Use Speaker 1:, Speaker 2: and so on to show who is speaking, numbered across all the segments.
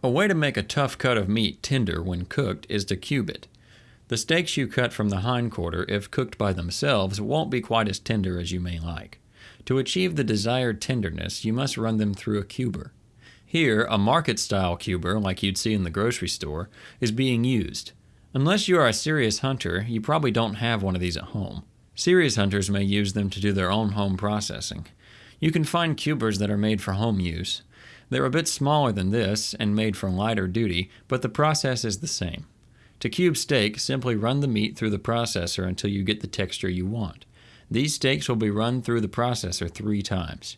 Speaker 1: A way to make a tough cut of meat tender when cooked is to cube it. The steaks you cut from the hindquarter, if cooked by themselves, won't be quite as tender as you may like. To achieve the desired tenderness, you must run them through a cuber. Here, a market style cuber, like you'd see in the grocery store, is being used. Unless you are a serious hunter, you probably don't have one of these at home. Serious hunters may use them to do their own home processing. You can find cubers that are made for home use. They're a bit smaller than this and made for lighter duty, but the process is the same. To cube steak, simply run the meat through the processor until you get the texture you want. These steaks will be run through the processor three times.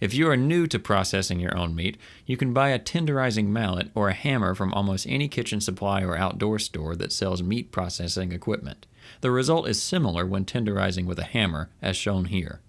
Speaker 1: If you are new to processing your own meat, you can buy a tenderizing mallet or a hammer from almost any kitchen supply or outdoor store that sells meat processing equipment. The result is similar when tenderizing with a hammer, as shown here.